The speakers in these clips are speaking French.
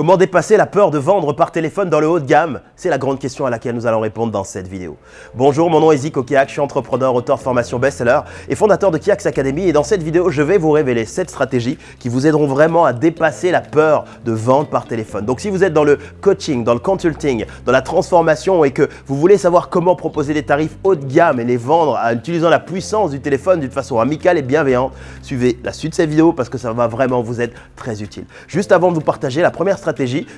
Comment dépasser la peur de vendre par téléphone dans le haut de gamme? C'est la grande question à laquelle nous allons répondre dans cette vidéo. Bonjour, mon nom est Zico Kiak, je suis entrepreneur, auteur de formation best-seller et fondateur de Kiax Academy. Et dans cette vidéo, je vais vous révéler 7 stratégies qui vous aideront vraiment à dépasser la peur de vendre par téléphone. Donc si vous êtes dans le coaching, dans le consulting, dans la transformation et que vous voulez savoir comment proposer des tarifs haut de gamme et les vendre en utilisant la puissance du téléphone d'une façon amicale et bienveillante, suivez la suite de cette vidéo parce que ça va vraiment vous être très utile. Juste avant de vous partager la première stratégie.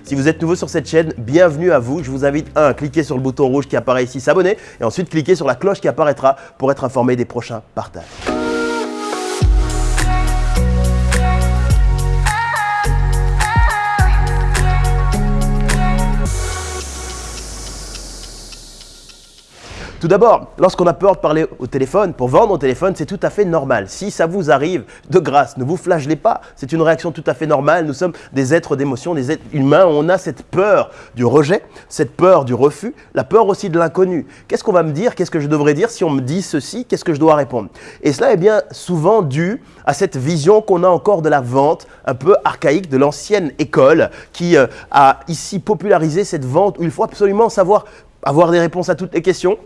Si vous êtes nouveau sur cette chaîne, bienvenue à vous. Je vous invite à cliquer sur le bouton rouge qui apparaît ici, s'abonner et ensuite cliquez sur la cloche qui apparaîtra pour être informé des prochains partages. Tout d'abord, lorsqu'on a peur de parler au téléphone, pour vendre au téléphone, c'est tout à fait normal. Si ça vous arrive, de grâce, ne vous flagellez pas. C'est une réaction tout à fait normale. Nous sommes des êtres d'émotion, des êtres humains. On a cette peur du rejet, cette peur du refus, la peur aussi de l'inconnu. Qu'est-ce qu'on va me dire? Qu'est-ce que je devrais dire si on me dit ceci? Qu'est-ce que je dois répondre? Et cela est bien souvent dû à cette vision qu'on a encore de la vente un peu archaïque de l'ancienne école qui euh, a ici popularisé cette vente où il faut absolument savoir avoir des réponses à toutes les questions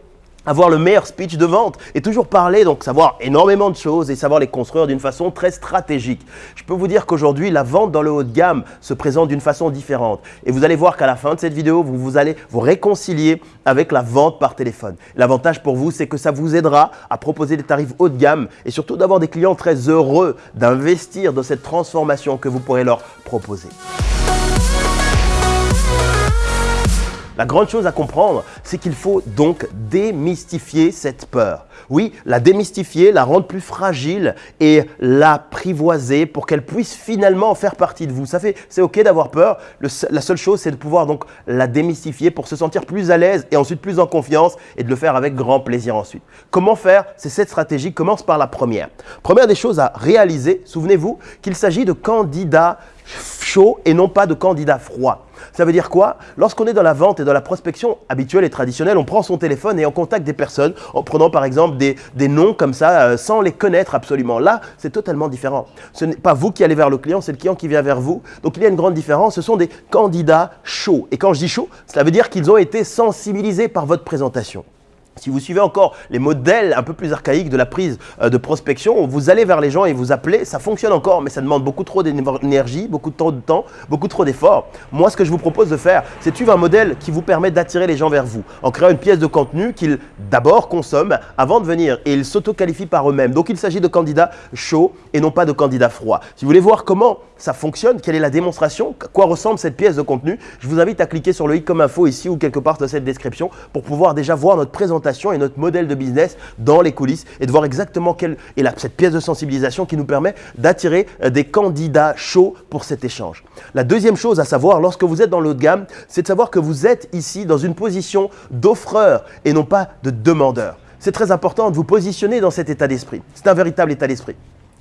avoir le meilleur speech de vente et toujours parler, donc savoir énormément de choses et savoir les construire d'une façon très stratégique. Je peux vous dire qu'aujourd'hui, la vente dans le haut de gamme se présente d'une façon différente. Et vous allez voir qu'à la fin de cette vidéo, vous, vous allez vous réconcilier avec la vente par téléphone. L'avantage pour vous, c'est que ça vous aidera à proposer des tarifs haut de gamme et surtout d'avoir des clients très heureux d'investir dans cette transformation que vous pourrez leur proposer. La grande chose à comprendre, c'est qu'il faut donc démystifier cette peur. Oui, la démystifier, la rendre plus fragile et l'apprivoiser pour qu'elle puisse finalement faire partie de vous. Ça fait, c'est ok d'avoir peur. la seule chose, c'est de pouvoir donc la démystifier pour se sentir plus à l'aise et ensuite plus en confiance et de le faire avec grand plaisir ensuite. Comment faire? C'est cette stratégie commence par la première. Première des choses à réaliser, souvenez-vous qu'il s'agit de candidats chaud et non pas de candidat froid. Ça veut dire quoi? Lorsqu'on est dans la vente et dans la prospection habituelle et traditionnelle, on prend son téléphone et on contacte des personnes en prenant par exemple des, noms comme ça euh, sans les connaître absolument. Là, c'est totalement différent. Ce n'est pas vous qui allez vers le client, c'est le client qui vient vers vous. Donc il y a une grande différence. Ce sont des candidats chauds. Et quand je dis chaud, cela veut dire qu'ils ont été sensibilisés par votre présentation. Si vous suivez encore les modèles un peu plus archaïques de la prise euh, de prospection, vous allez vers les gens et vous appelez, ça fonctionne encore, mais ça demande beaucoup trop d'énergie, beaucoup trop de temps, beaucoup trop d'efforts. Moi, ce que je vous propose de faire, c'est de suivre un modèle qui vous permet d'attirer les gens vers vous, en créant une pièce de contenu qu'ils d'abord consomment avant de venir et ils s'auto-qualifient par eux-mêmes. Donc, il s'agit de candidats chauds et non pas de candidats froids. Si vous voulez voir comment ça fonctionne, quelle est la démonstration, à quoi ressemble cette pièce de contenu, je vous invite à cliquer sur le i comme info ici ou quelque part dans cette description pour pouvoir déjà voir notre présentation et notre modèle de business dans les coulisses et de voir exactement quelle est cette pièce de sensibilisation qui nous permet d'attirer euh, des candidats chauds pour cet échange. La deuxième chose à savoir lorsque vous êtes dans le de gamme, c'est de savoir que vous êtes ici dans une position d'offreur et non pas de demandeur. C'est très important de vous positionner dans cet état d'esprit. C'est un véritable état d'esprit.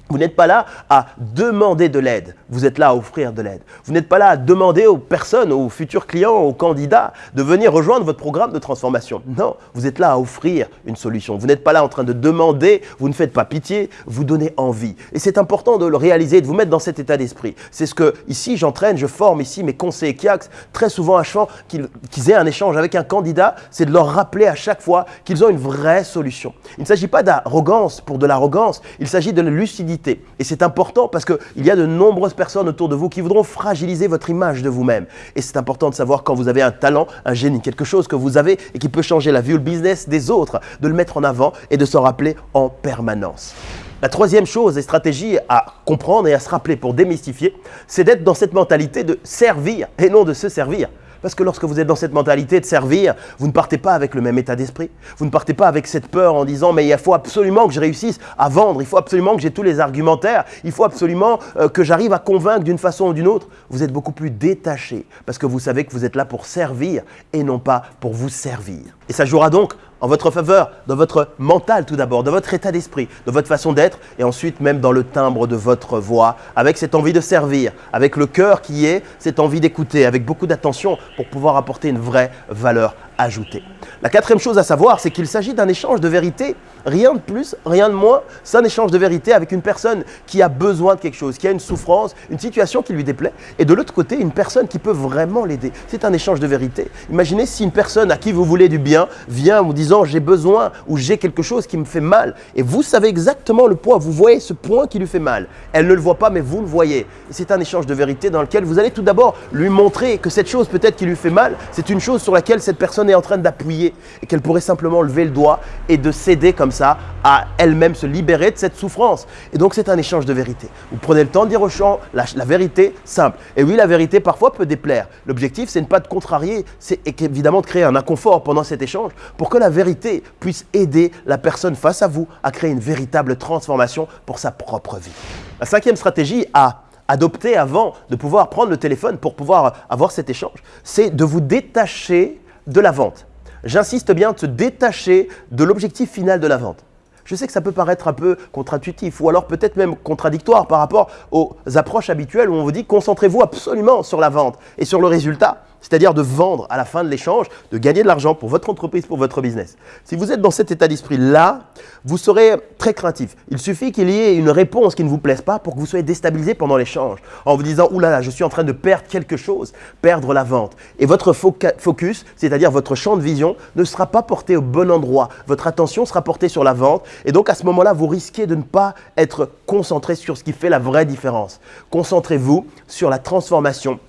Vous n'êtes pas là à demander de l'aide, vous êtes là à offrir de l'aide. Vous n'êtes pas là à demander aux personnes, aux futurs clients, aux candidats de venir rejoindre votre programme de transformation. Non, vous êtes là à offrir une solution. Vous n'êtes pas là en train de demander, vous ne faites pas pitié, vous donnez envie. Et c'est important de le réaliser, de vous mettre dans cet état d'esprit. C'est ce que ici j'entraîne, je forme ici mes conseillers KIAX très souvent à qu'ils aient un échange avec un candidat, c'est de leur rappeler à chaque fois qu'ils ont une vraie solution. Il ne s'agit pas d'arrogance pour de l'arrogance, il s'agit de lucidité et c'est important parce qu'il y a de nombreuses personnes autour de vous qui voudront fragiliser votre image de vous-même. Et c'est important de savoir quand vous avez un talent, un génie, quelque chose que vous avez et qui peut changer la vie ou le business des autres, de le mettre en avant et de s'en rappeler en permanence. La troisième chose et stratégie à comprendre et à se rappeler pour démystifier, c'est d'être dans cette mentalité de servir et non de se servir. Parce que lorsque vous êtes dans cette mentalité de servir, vous ne partez pas avec le même état d'esprit. Vous ne partez pas avec cette peur en disant mais il faut absolument que je réussisse à vendre, il faut absolument que j'ai tous les argumentaires, il faut absolument euh, que j'arrive à convaincre d'une façon ou d'une autre. Vous êtes beaucoup plus détaché parce que vous savez que vous êtes là pour servir et non pas pour vous servir. Et ça jouera donc en votre faveur, dans votre mental tout d'abord, dans votre état d'esprit, dans votre façon d'être et ensuite même dans le timbre de votre voix, avec cette envie de servir, avec le cœur qui est cette envie d'écouter, avec beaucoup d'attention pour pouvoir apporter une vraie valeur ajouter. La quatrième chose à savoir, c'est qu'il s'agit d'un échange de vérité. Rien de plus, rien de moins. C'est un échange de vérité avec une personne qui a besoin de quelque chose, qui a une souffrance, une situation qui lui déplaît. Et de l'autre côté, une personne qui peut vraiment l'aider. C'est un échange de vérité. Imaginez si une personne à qui vous voulez du bien vient vous disant j'ai besoin ou j'ai quelque chose qui me fait mal. Et vous savez exactement le point. Vous voyez ce point qui lui fait mal. Elle ne le voit pas, mais vous le voyez. C'est un échange de vérité dans lequel vous allez tout d'abord lui montrer que cette chose peut-être qui lui fait mal, c'est une chose sur laquelle cette personne est en train d'appuyer et qu'elle pourrait simplement lever le doigt et de céder comme ça à elle-même se libérer de cette souffrance. Et donc c'est un échange de vérité. Vous prenez le temps de dire au champ la, la vérité simple. Et oui, la vérité parfois peut déplaire. L'objectif, c'est ne pas de contrarier, c'est évidemment de créer un inconfort pendant cet échange pour que la vérité puisse aider la personne face à vous à créer une véritable transformation pour sa propre vie. La cinquième stratégie à adopter avant de pouvoir prendre le téléphone pour pouvoir avoir cet échange, c'est de vous détacher de la vente. J'insiste bien de se détacher de l'objectif final de la vente. Je sais que ça peut paraître un peu contre-intuitif ou alors peut-être même contradictoire par rapport aux approches habituelles où on vous dit concentrez-vous absolument sur la vente et sur le résultat c'est-à-dire de vendre à la fin de l'échange, de gagner de l'argent pour votre entreprise, pour votre business. Si vous êtes dans cet état d'esprit-là, vous serez très craintif. Il suffit qu'il y ait une réponse qui ne vous plaise pas pour que vous soyez déstabilisé pendant l'échange, en vous disant « Ouh là là, je suis en train de perdre quelque chose, perdre la vente ». Et votre focus, c'est-à-dire votre champ de vision, ne sera pas porté au bon endroit. Votre attention sera portée sur la vente. Et donc à ce moment-là, vous risquez de ne pas être concentré sur ce qui fait la vraie différence. Concentrez-vous sur la transformation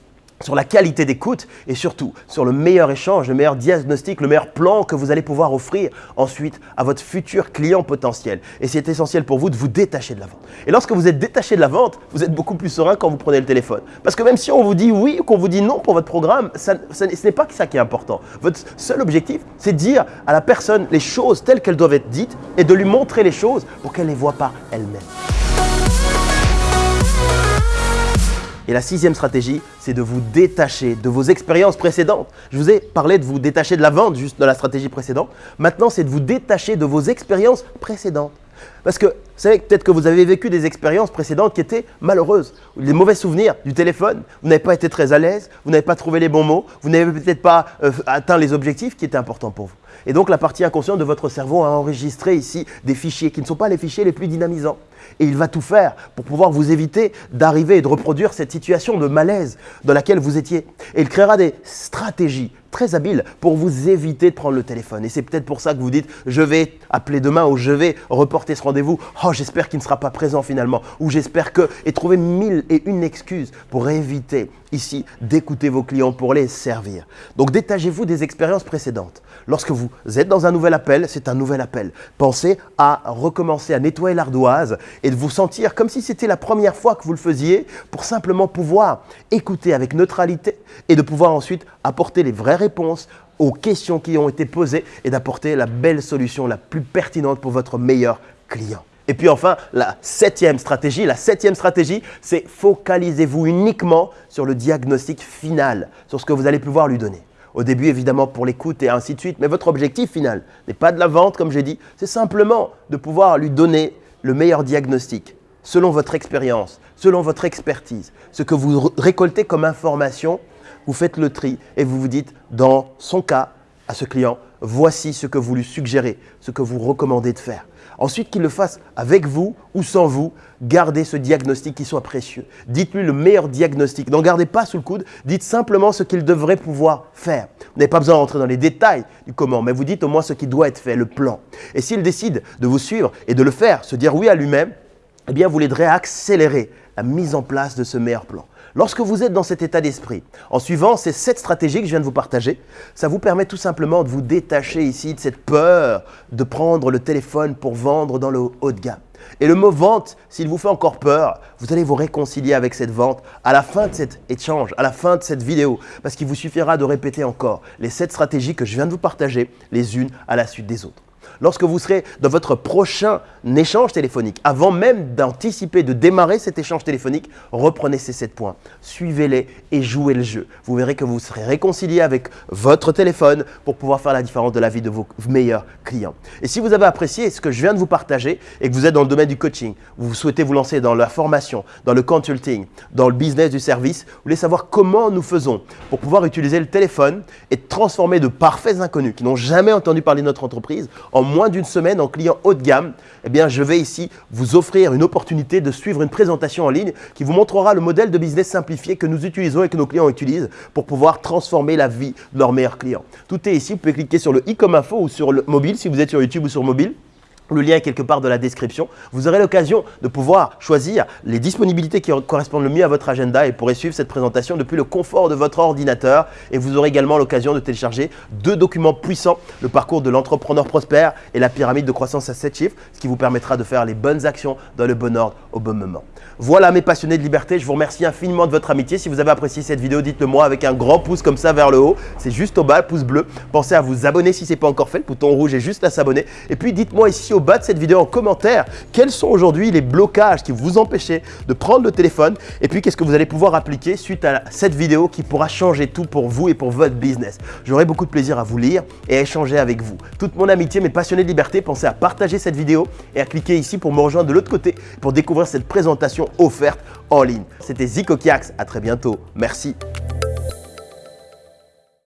sur la qualité d'écoute et surtout sur le meilleur échange, le meilleur diagnostic, le meilleur plan que vous allez pouvoir offrir ensuite à votre futur client potentiel. Et c'est essentiel pour vous de vous détacher de la vente. Et lorsque vous êtes détaché de la vente, vous êtes beaucoup plus serein quand vous prenez le téléphone. Parce que même si on vous dit oui ou qu'on vous dit non pour votre programme, ce n'est pas ça qui est important. Votre seul objectif, c'est de dire à la personne les choses telles qu'elles doivent être dites et de lui montrer les choses pour qu'elle ne les voit pas elle-même. Et la sixième stratégie, c'est de vous détacher de vos expériences précédentes. Je vous ai parlé de vous détacher de la vente juste dans la stratégie précédente. Maintenant, c'est de vous détacher de vos expériences précédentes. Parce que, vous savez, peut-être que vous avez vécu des expériences précédentes qui étaient malheureuses, des mauvais souvenirs du téléphone, vous n'avez pas été très à l'aise, vous n'avez pas trouvé les bons mots, vous n'avez peut-être pas euh, atteint les objectifs qui étaient importants pour vous. Et donc la partie inconsciente de votre cerveau a enregistré ici des fichiers qui ne sont pas les fichiers les plus dynamisants. Et il va tout faire pour pouvoir vous éviter d'arriver et de reproduire cette situation de malaise dans laquelle vous étiez. Et il créera des stratégies très habiles pour vous éviter de prendre le téléphone. Et c'est peut-être pour ça que vous dites je vais appeler demain ou je vais reporter ce rendez-vous. Oh, j'espère qu'il ne sera pas présent finalement. Ou j'espère que. Et trouver mille et une excuses pour éviter ici d'écouter vos clients pour les servir. Donc détachez-vous des expériences précédentes. Lorsque vous êtes dans un nouvel appel, c'est un nouvel appel. Pensez à recommencer à nettoyer l'ardoise et de vous sentir comme si c'était la première fois que vous le faisiez pour simplement pouvoir écouter avec neutralité et de pouvoir ensuite apporter les vraies réponses aux questions qui ont été posées et d'apporter la belle solution la plus pertinente pour votre meilleur client. Et puis enfin, la septième stratégie, la septième stratégie, c'est focalisez-vous uniquement sur le diagnostic final, sur ce que vous allez pouvoir lui donner. Au début, évidemment, pour l'écoute et ainsi de suite, mais votre objectif final n'est pas de la vente, comme j'ai dit, c'est simplement de pouvoir lui donner le meilleur diagnostic, selon votre expérience, selon votre expertise, ce que vous récoltez comme information, vous faites le tri et vous vous dites, dans son cas, à ce client, voici ce que vous lui suggérez, ce que vous recommandez de faire. Ensuite, qu'il le fasse avec vous ou sans vous, gardez ce diagnostic qui soit précieux. Dites-lui le meilleur diagnostic. N'en gardez pas sous le coude, dites simplement ce qu'il devrait pouvoir faire. Vous n'avez pas besoin d'entrer dans les détails du comment, mais vous dites au moins ce qui doit être fait, le plan. Et s'il décide de vous suivre et de le faire, se dire oui à lui-même, eh bien vous l'aiderez à accélérer la mise en place de ce meilleur plan. Lorsque vous êtes dans cet état d'esprit, en suivant ces sept stratégies que je viens de vous partager, ça vous permet tout simplement de vous détacher ici de cette peur de prendre le téléphone pour vendre dans le haut de gamme. Et le mot vente, s'il vous fait encore peur, vous allez vous réconcilier avec cette vente à la fin de cet échange, à la fin de cette vidéo, parce qu'il vous suffira de répéter encore les sept stratégies que je viens de vous partager, les unes à la suite des autres. Lorsque vous serez dans votre prochain échange téléphonique, avant même d'anticiper, de démarrer cet échange téléphonique, reprenez ces 7 points, suivez-les et jouez le jeu. Vous verrez que vous serez réconcilié avec votre téléphone pour pouvoir faire la différence de la vie de vos meilleurs clients. Et si vous avez apprécié ce que je viens de vous partager et que vous êtes dans le domaine du coaching, vous souhaitez vous lancer dans la formation, dans le consulting, dans le business du service, vous voulez savoir comment nous faisons pour pouvoir utiliser le téléphone et transformer de parfaits inconnus qui n'ont jamais entendu parler de notre entreprise en moins d'une semaine en clients haut de gamme, eh bien, je vais ici vous offrir une opportunité de suivre une présentation en ligne qui vous montrera le modèle de business simplifié que nous utilisons et que nos clients utilisent pour pouvoir transformer la vie de leurs meilleurs clients. Tout est ici, vous pouvez cliquer sur le i comme info ou sur le mobile si vous êtes sur YouTube ou sur mobile. Le lien est quelque part dans la description. Vous aurez l'occasion de pouvoir choisir les disponibilités qui correspondent le mieux à votre agenda et pourrez suivre cette présentation depuis le confort de votre ordinateur. Et vous aurez également l'occasion de télécharger deux documents puissants, le parcours de l'entrepreneur prospère et la pyramide de croissance à 7 chiffres, ce qui vous permettra de faire les bonnes actions dans le bon ordre au bon moment. Voilà mes passionnés de liberté, je vous remercie infiniment de votre amitié. Si vous avez apprécié cette vidéo, dites-le moi avec un grand pouce comme ça vers le haut. C'est juste au bas, pouce bleu. Pensez à vous abonner si ce n'est pas encore fait. Le bouton rouge est juste à s'abonner. Et puis dites-moi ici au bas de cette vidéo en commentaire quels sont aujourd'hui les blocages qui vous empêchent de prendre le téléphone et puis qu'est-ce que vous allez pouvoir appliquer suite à cette vidéo qui pourra changer tout pour vous et pour votre business. J'aurai beaucoup de plaisir à vous lire et à échanger avec vous. Toute mon amitié, mes passionnés de liberté, pensez à partager cette vidéo et à cliquer ici pour me rejoindre de l'autre côté pour découvrir cette présentation offerte en ligne. C'était Zico Kiax, à très bientôt. Merci.